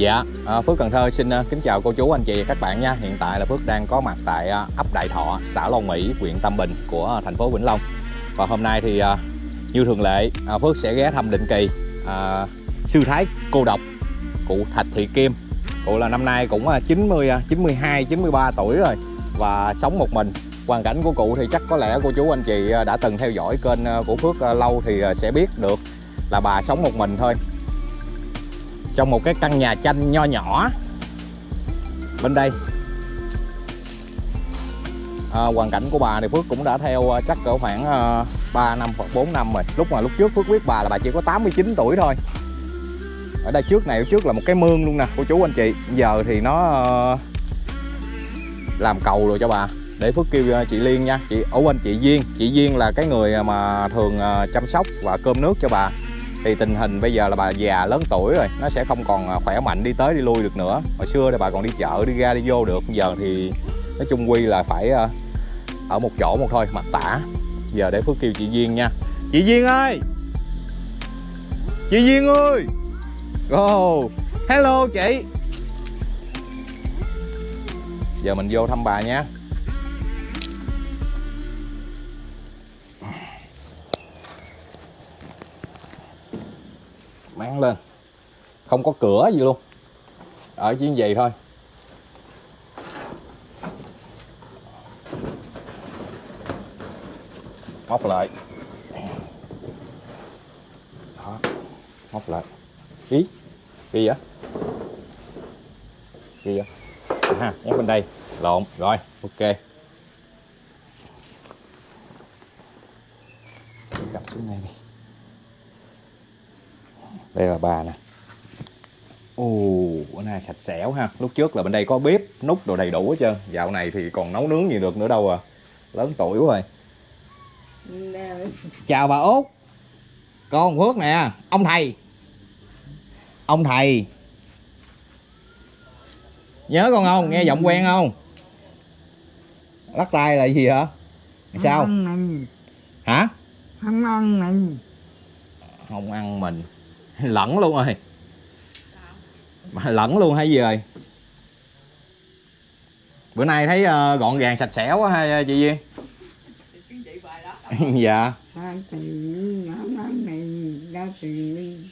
Dạ, à, Phước Cần Thơ xin à, kính chào cô chú anh chị và các bạn nha. Hiện tại là Phước đang có mặt tại à, ấp Đại Thọ, xã Long Mỹ, huyện Tam Bình của à, thành phố Vĩnh Long. Và hôm nay thì như thường lệ, Phước sẽ ghé thăm định kỳ à, sư thái cô độc cụ Thạch Thị Kim. Cụ là năm nay cũng 90 92 93 tuổi rồi và sống một mình. Hoàn cảnh của cụ thì chắc có lẽ cô chú anh chị đã từng theo dõi kênh của Phước lâu thì sẽ biết được là bà sống một mình thôi trong một cái căn nhà tranh nho nhỏ. Bên đây. À, hoàn cảnh của bà thì Phước cũng đã theo à, chắc cỡ khoảng à, 3 năm hoặc 4 năm rồi. Lúc mà lúc trước Phước biết bà là bà chỉ có 89 tuổi thôi. Ở đây trước này trước là một cái mương luôn nè cô chú anh chị. Giờ thì nó à, làm cầu rồi cho bà. Để Phước kêu à, chị Liên nha. Chị ở anh chị Duyên. Chị Duyên là cái người mà thường à, chăm sóc và cơm nước cho bà thì tình hình bây giờ là bà già lớn tuổi rồi, nó sẽ không còn à, khỏe mạnh đi tới đi lui được nữa. Hồi xưa thì bà còn đi chợ, đi ra, đi vô được. Giờ thì nói chung quy là phải à, ở một chỗ một thôi mặt tả. Giờ để phước kêu chị duyên nha. Chị duyên ơi! Chị duyên ơi! Oh hello chị! Giờ mình vô thăm bà nha. Mang lên. Không có cửa gì luôn. Ở chỉ vậy thôi. Móc lại. Đó, móc lại. Ý gì vậy? Gì vậy? Ha nhắc bên đây. Lộn, rồi, ok. Cầm xuống đây đi đây là bà nè. Ồ bữa nay sạch sẻo ha. Lúc trước là bên đây có bếp nút đồ đầy đủ hết trơn. Dạo này thì còn nấu nướng gì được nữa đâu à. Lớn tuổi quá rồi. Chào bà út. Con phước nè. Ông thầy. Ông thầy. Nhớ con không? Nghe giọng quen không? Lắc tay là gì hả? Sao? Không ăn mình, hả? Không ăn mình. không ăn mình lẫn luôn rồi. Mà lẫn luôn hay gì rồi? Bữa nay thấy uh, gọn gàng sạch sẽ quá ha ờ, chị duyên? Dạ.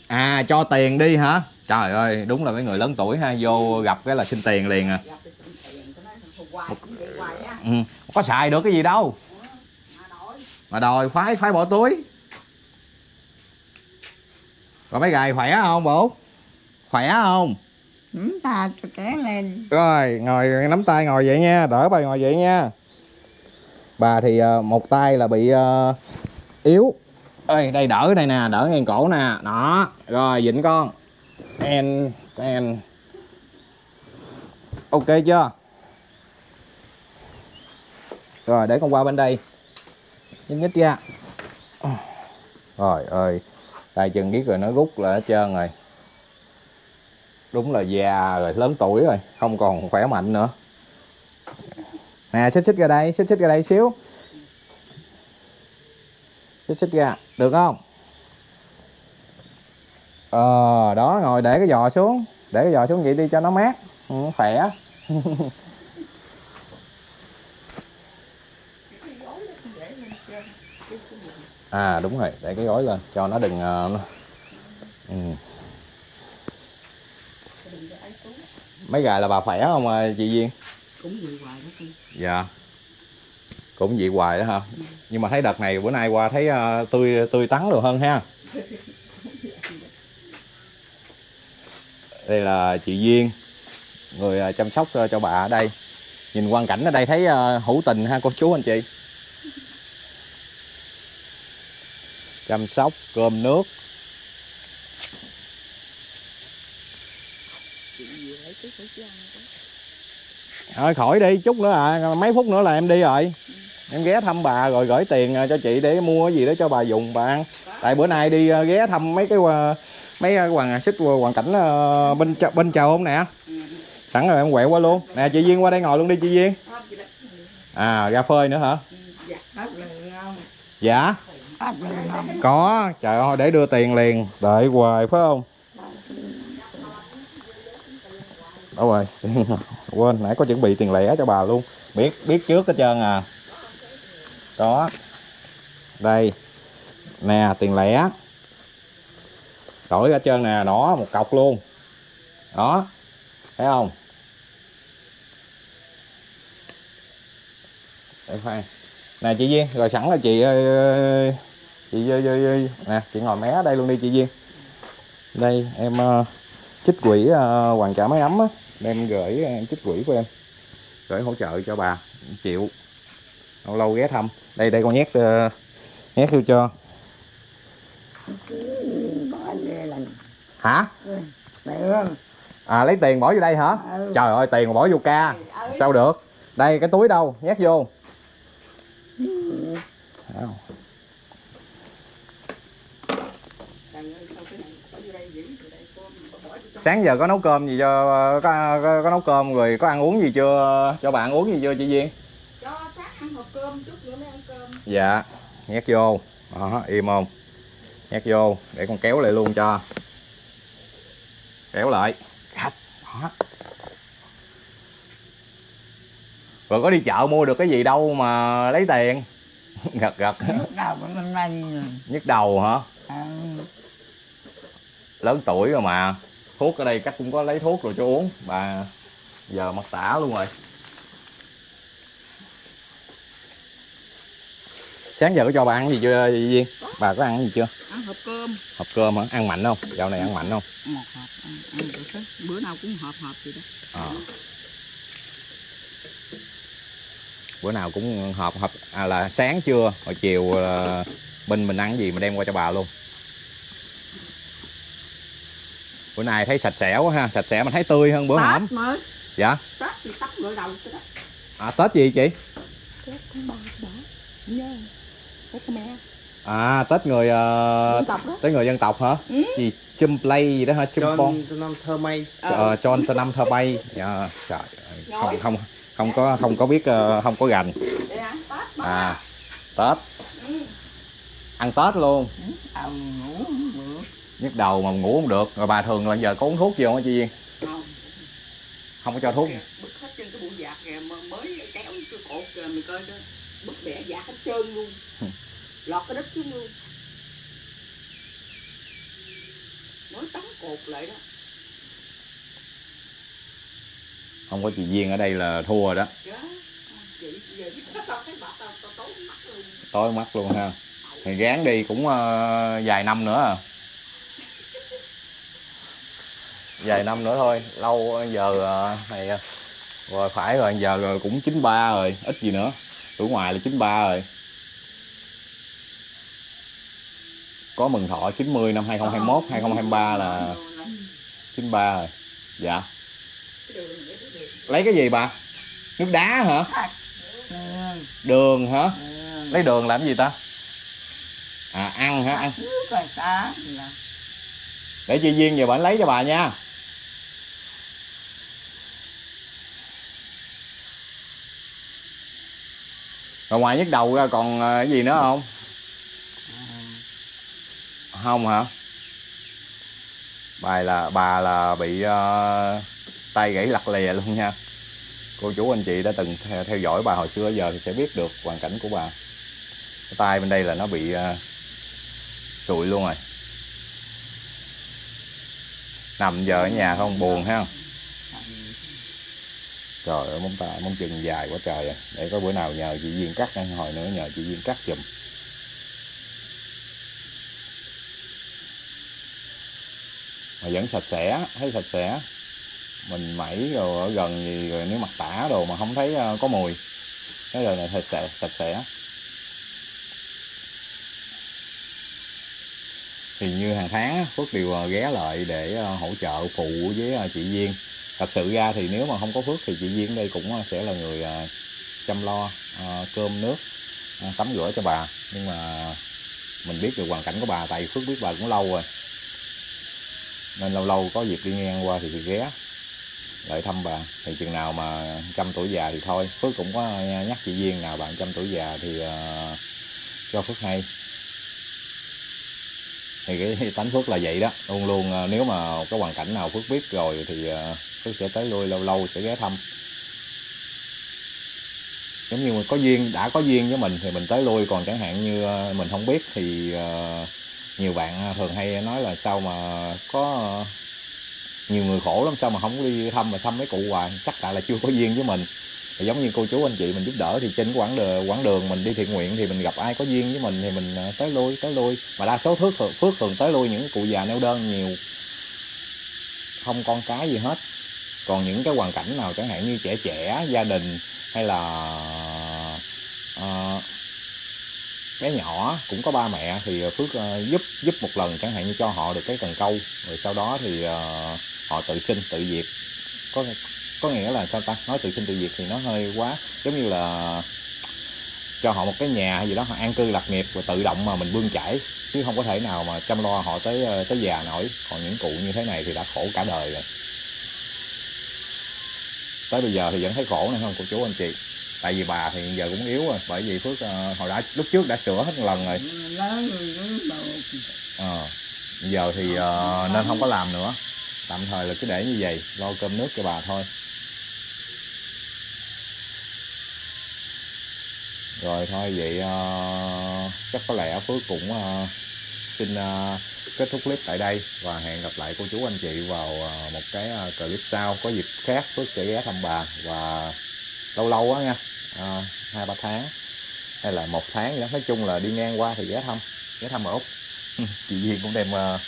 À cho tiền đi hả? Trời ơi đúng là mấy người lớn tuổi ha vô gặp cái là xin tiền liền à. Ừ. có xài được cái gì đâu. Mà đòi khoái khoái bỏ túi còn mấy gài khỏe không bộ khỏe không? Chúng ta cho kéo lên. rồi ngồi nắm tay ngồi vậy nha đỡ bà ngồi vậy nha. Bà thì ờ, một tay là bị ờ, yếu. Ơi đây đỡ đây nè đỡ ngang cổ nè. Đó rồi dịnh con. En en ok chưa? Rồi để con qua bên đây. Nhích nhích ra rồi ơi tay chân biết rồi nó rút là hết trơn rồi. Đúng là già rồi lớn tuổi rồi không còn khỏe mạnh nữa. Nè xích xích ra đây xích xích ra đây xíu. Xích xích ra được không? Ờ đó ngồi để cái giò xuống để cái giò xuống vậy đi cho nó mát ừ, khỏe. à đúng rồi. Để cái gối lên. Cho nó đừng nó... Ừ. mấy gà là bà khỏe không à, chị duyên? Cũng gì hoài đó con. dạ. Cũng vậy hoài đó hả? Nhưng mà thấy đợt này bữa nay qua thấy ờ, tươi tươi tắn rồi hơn ha. Đây là chị duyên người ờ, chăm sóc cho bà ở đây. Nhìn quang cảnh ở đây thấy hữu tình ha cô chú anh chị chăm sóc cơm nước. Thôi khỏi đi chút nữa à mấy phút nữa là em đi rồi. Em ghé thăm bà rồi gửi tiền ờ, cho chị để mua cái gì đó cho bà dùng bà ăn. Tại bữa nay đi ờ, ghé thăm mấy cái ờ, mấy cái hoàn xích hoàn cảnh bên chợ- bên chào không nè? Sẵn rồi em quẹo qua luôn. Nè chị duyên qua đây ngồi luôn đi chị duyên. À ra phơi nữa hả? Dạ. Không? Có, trời ơi, để đưa tiền liền. Đợi hoài phải không? Đâu rồi quên, nãy có chuẩn bị tiền lẻ cho bà luôn. Biết biết trước hết trơn à. Đó đây. Nè, tiền lẻ. Đổi hết trơn nè đó một cọc luôn. Đó. Thấy không? Để khoan. Nè, chị Duyên, rồi sẵn là chị chị ơi, ơi, ơi. nè chị ngồi mé ở đây luôn đi chị Duyên. Đây em uh, trích quỹ uh, hoàn trả máy ấm á. Đem gửi em trích quỹ của em. Gửi hỗ trợ cho bà chịu lâu lâu ghé thăm. Đây đây con nhét uh, nhét vô cho. Hả? À lấy tiền bỏ vô đây hả? Ừ. trời ơi tiền mà bỏ vô ca. Sao được? Đây cái túi đâu? Nhét vô sáng giờ có nấu cơm gì cho có, có, có nấu cơm rồi có ăn uống gì chưa? Cho bạn uống gì chưa chị Duyên? Cho sáng ăn hộp cơm chút nữa mới ăn cơm. Dạ nhét vô. Đó im không? Nhét vô để con kéo lại luôn cho. Kéo lại. Đó. Rồi có đi chợ mua được cái gì đâu mà lấy tiền. Gật gật. Lúc đầu nhức đầu hả? À, lớn tuổi rồi mà thuốc ở đây chắc cũng có lấy thuốc rồi cho uống. Bà giờ mặt tả luôn rồi. Sáng giờ có cho bà ăn gì chưa chị Duyên bà có ăn gì chưa? Ăn hộp cơm. Hộp cơm hả? Ăn mạnh không? Dạo này ăn mạnh không? Một hộp ăn, ăn được hết. Bữa nào cũng hộp hộp vậy đó. Ờ. bữa nào cũng họp họp à, là sáng trưa rồi chiều là bên mình ăn gì mà đem qua cho bà luôn bữa nay thấy sạch sẽ quá ha sạch sẽ mà thấy tươi hơn bữa hổm. tết mới. Dạ. Tết thì tắt gội đầu cái đó. À, tết gì chị? Tết tháng ba đó nhớ. Tết mẹ. À tết người ờ, dân tộc đó. Tết người dân tộc hả? Ừ. gì chum play gì đó hả? Chum John từ năm thơ mây. Ờ, cho cho năm thơ bay dạ, trời ơi, không không không có không có biết ờ, không có gành à tết. Ừ. ăn tết luôn. Được. Nhức đầu mà ngủ không được. Rồi bà thường là giờ có uống thuốc gì không hả chị Duyên? Không không có cho thuốc. Bứt hết trên cái bụi giạc kìa mà mới kéo cái cột kìa mình coi đó bứt bẻ giạc hết trơn luôn. Lọt cái đất xuống luôn. Mới tắm cột lại đó. Không có chị Duyên ở đây là thua rồi đó. Tao tao tối mắt luôn. Ha. Thì gán đi cũng ờ, vài năm nữa à vài năm nữa thôi lâu giờ ờ, này ờ, rồi phải rồi giờ rồi cũng 93 rồi ít gì nữa tuổi ngoài là 93 rồi. Có mừng thọ 90 năm 2021 2023 là 93 rồi. Dạ. Lấy cái gì bà? Nước đá hả? Đường hả? Ừ. lấy đường làm gì ta? À ăn hả? Ăn để chị duyên về bạn lấy cho bà nha rồi ngoài nhức đầu ra còn ờ, cái gì nữa không? Không hả? Bài là bà là bị uh, tay gãy lặt lìa luôn nha. Cô chú anh chị đã từng theo, theo dõi bà hồi xưa giờ thì sẽ biết được hoàn cảnh của bà. Cái tay bên đây là nó bị uh, sụi luôn rồi. Nằm giờ ở nhà không buồn ha trời ơi, móng tay, móng chân dài quá trời à. để có bữa nào nhờ chị duyên cắt ăn, hồi nữa nhờ chị duyên cắt giùm. Mà vẫn sạch sẽ, thấy sạch sẽ. Mình mẩy rồi ở gần gì rồi nếu mặt tả đồ mà không thấy ờ, có mùi. Cái đời này sạch sẽ sạch sẽ. Thì như hàng tháng Phước đều ờ, ghé lại để ờ, hỗ trợ phụ với chị Duyên thật sự ra thì nếu mà không có Phước thì chị Duyên đây cũng ờ, sẽ là người ờ, chăm lo ờ, cơm nước tắm rửa cho bà. Nhưng mà mình biết được hoàn cảnh của bà tại Phước biết bà cũng lâu rồi. Nên lâu lâu có dịp đi ngang qua thì, thì ghé lại thăm bà. Thì chừng nào mà trăm tuổi già thì thôi. Phước cũng có nhắc chị Duyên nào bạn trăm tuổi già thì cho Phước hay thì cái tánh Phước là vậy đó, luôn luôn à, nếu mà có hoàn cảnh nào Phước biết rồi thì à, Phước sẽ tới lui lâu lâu, sẽ ghé thăm. Giống như có duyên, đã có duyên với mình thì mình tới lui, còn chẳng hạn như à, mình không biết thì nhiều bạn thường hay nói là sao mà có nhiều người khổ lắm, sao mà không đi thăm, mà thăm mấy cụ hoài, chắc tại là chưa có duyên với mình thì giống như cô chú anh chị mình giúp đỡ thì trên quãng đường quãng đường mình đi thiện nguyện thì mình gặp ai có duyên với mình thì mình à, tới lui tới lui. Mà đa số phước thường, phước thường tới lui những cụ già neo đơn nhiều. Không con cái gì hết. Còn những cái hoàn cảnh nào chẳng hạn như trẻ trẻ gia đình hay là uh, bé nhỏ cũng có ba mẹ thì à, phước uh, giúp giúp một lần chẳng hạn như cho họ được cái cần câu. Rồi sau đó thì uh, họ tự sinh tự diệt. Có có nghĩa là sao ta? Nói tự sinh tự diệt thì nó hơi quá. Giống như là cho họ một cái nhà hay gì đó họ an cư lạc nghiệp và tự động mà mình bươn chải. Chứ không có thể nào mà chăm lo họ tới ờ, tới già nổi. Còn những cụ như thế này thì đã khổ cả đời rồi. Tới bây giờ thì vẫn thấy khổ này không? Cô chú anh chị. Tại vì bà thì giờ cũng yếu rồi. Bởi vì phước ờ, hồi đã lúc trước đã sửa hết một lần rồi. Ờ, giờ thì ờ, nên không có làm nữa. Tạm thời là cứ để như vậy. Lo cơm nước cho bà thôi rồi thôi vậy ờ, chắc có lẽ phước cũng ờ, xin ờ, kết thúc clip tại đây và hẹn gặp lại cô chú anh chị vào ờ, một cái ờ, clip sau. Có dịp khác phước sẽ ghé thăm bà và lâu lâu á nha. Hai ba tháng hay là một tháng gì đó. Nói chung là đi ngang qua thì ghé thăm ghé thăm ở úc. Chị Duyên cũng đem ờ,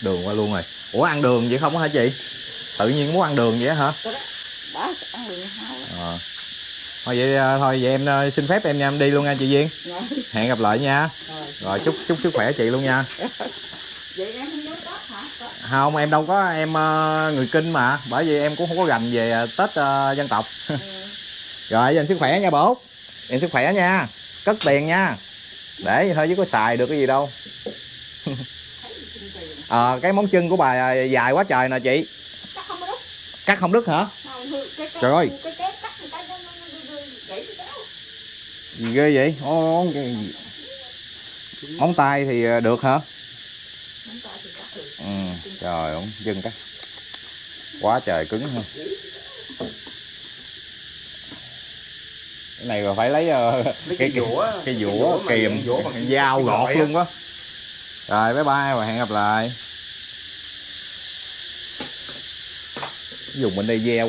đường qua luôn rồi. Ủa ăn đường vậy không hả chị? Tự nhiên muốn ăn đường vậy hả? Đó ăn đường hao Ờ. thôi vậy ờ, thôi vậy em ờ, xin phép em nha em đi luôn nha chị Duyên. Rồi hẹn gặp lại nha. Rồi rồi chúc chúc sức khỏe chị luôn nha. Vậy em không nhớ tết hả? Không em đâu có em người kinh mà bởi vì em cũng không có gành về tết ờ, dân tộc. Ừ. rồi dành sức khỏe nha bố. Em sức khỏe nha. Cất tiền nha. Để thôi chứ có xài được cái gì đâu. Ờ, cái móng chân của bà dài quá trời nè chị. Chắc không đúng cắt không đứt hả? Không cái cái Trời ơi. cái cái cắt một cái nó nó nó gãy cái kéo gì ghê vậy? Cái gì? móng tay thì ờ, được hả? Ừ, trời ơi chân cắt quá trời cứng ha. Cái này rồi phải lấy ờ, Lấy cái cái dũa, cái cái dũa kìm dao cái gọt á. luôn quá rồi bye bye và hẹn gặp lại. Dùng bên đây ve quá